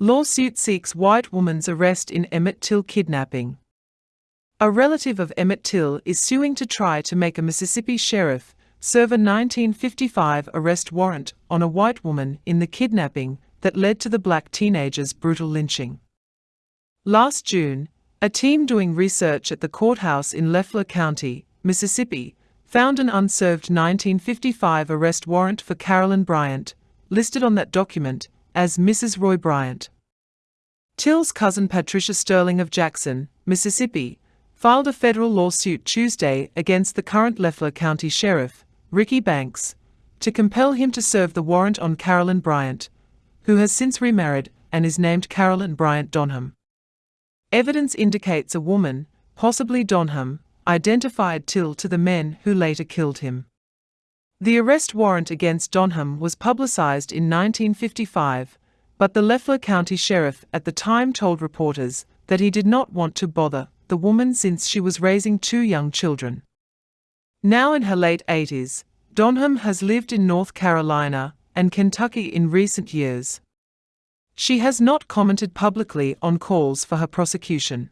Lawsuit seeks white woman's arrest in Emmett Till kidnapping. A relative of Emmett Till is suing to try to make a Mississippi sheriff serve a 1955 arrest warrant on a white woman in the kidnapping that led to the black teenager's brutal lynching. Last June, a team doing research at the courthouse in Leflore County, Mississippi, found an unserved 1955 arrest warrant for Carolyn Bryant, listed on that document as Mrs. Roy Bryant. Till's cousin Patricia Sterling of Jackson, Mississippi, filed a federal lawsuit Tuesday against the current Leflore County Sheriff, Ricky Banks, to compel him to serve the warrant on Carolyn Bryant, who has since remarried and is named Carolyn Bryant Donham. Evidence indicates a woman, possibly Donham, identified Till to the men who later killed him. The arrest warrant against Donham was publicized in 1955, but the Leflore County Sheriff at the time told reporters that he did not want to bother the woman since she was raising two young children. Now in her late 80s, Donham has lived in North Carolina and Kentucky in recent years. She has not commented publicly on calls for her prosecution.